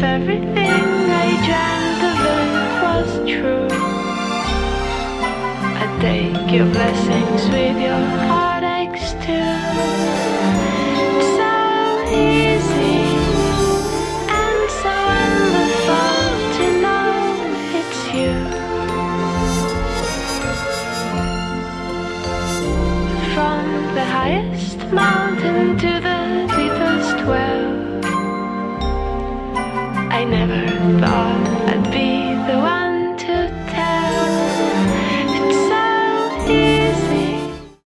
if everything I of it was true. I take your blessings with your heartaches too. So easy and so wonderful to know it's you. From the highest mountain to the I never thought.